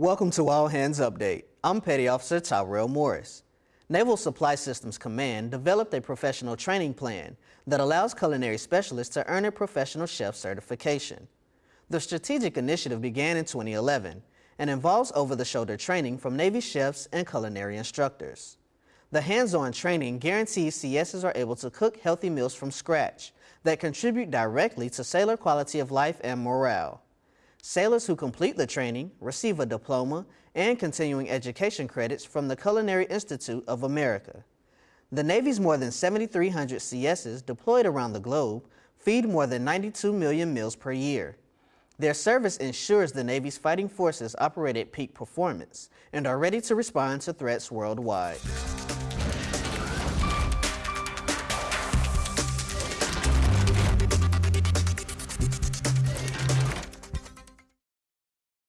Welcome to All Hands Update. I'm Petty Officer Tyrell Morris. Naval Supply Systems Command developed a professional training plan that allows culinary specialists to earn a professional chef certification. The strategic initiative began in 2011 and involves over-the-shoulder training from Navy chefs and culinary instructors. The hands-on training guarantees CSs are able to cook healthy meals from scratch that contribute directly to sailor quality of life and morale. Sailors who complete the training receive a diploma and continuing education credits from the Culinary Institute of America. The Navy's more than 7,300 CSs deployed around the globe feed more than 92 million meals per year. Their service ensures the Navy's fighting forces operate at peak performance and are ready to respond to threats worldwide.